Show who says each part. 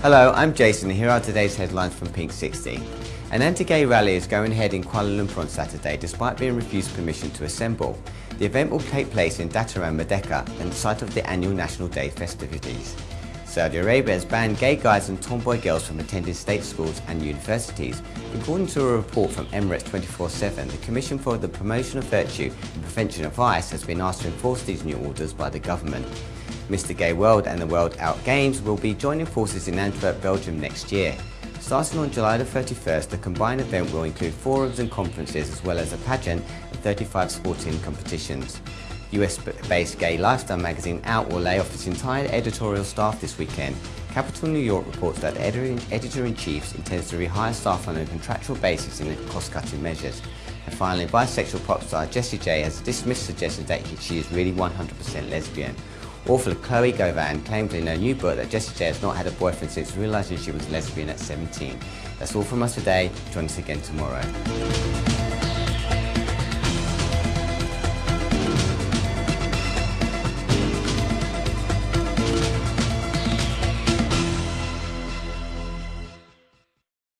Speaker 1: Hello, I'm Jason and here are today's headlines from Pink 60. An anti-gay rally is going ahead in Kuala Lumpur on Saturday despite being refused permission to assemble. The event will take place in Dataran Merdeka and the site of the annual National Day festivities. Saudi Arabia has banned gay guys and tomboy girls from attending state schools and universities. According to a report from Emirates 24-7, the Commission for the Promotion of Virtue and Prevention of Vice has been asked to enforce these new orders by the government. Mr Gay World and the World Out Games will be joining forces in Antwerp, Belgium next year. Starting on July the 31st, the combined event will include forums and conferences as well as a pageant and 35 sporting competitions. US-based gay lifestyle magazine Out will lay off its entire editorial staff this weekend. Capital New York reports that the editor-in-chief intends to rehire staff on a contractual basis in cost-cutting measures. And finally, bisexual pop star Jessie J has dismissed suggestions that she is really 100% lesbian. Author Chloe Govan claimed in her new book that Jessie J has not had a boyfriend since realising she was lesbian at 17. That's all from us today. Join us again tomorrow.